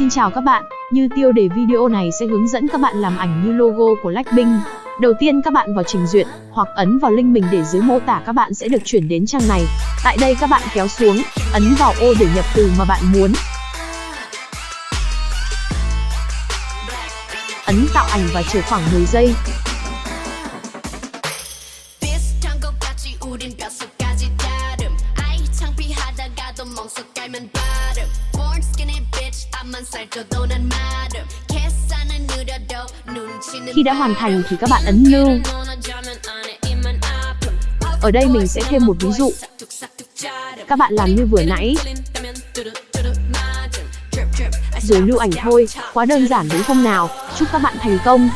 Xin chào các bạn, như tiêu đề video này sẽ hướng dẫn các bạn làm ảnh như logo của Blackpink. Đầu tiên các bạn vào trình duyệt, hoặc ấn vào link mình để dưới mô tả các bạn sẽ được chuyển đến trang này. Tại đây các bạn kéo xuống, ấn vào ô để nhập từ mà bạn muốn. Ấn tạo ảnh và chờ khoảng 10 giây. Khi đã hoàn thành thì các bạn ấn lưu. Ở đây mình sẽ thêm một ví dụ. Các bạn làm như vừa nãy. Rồi lưu ảnh thôi, quá đơn giản đúng không nào? Chúc các bạn thành công!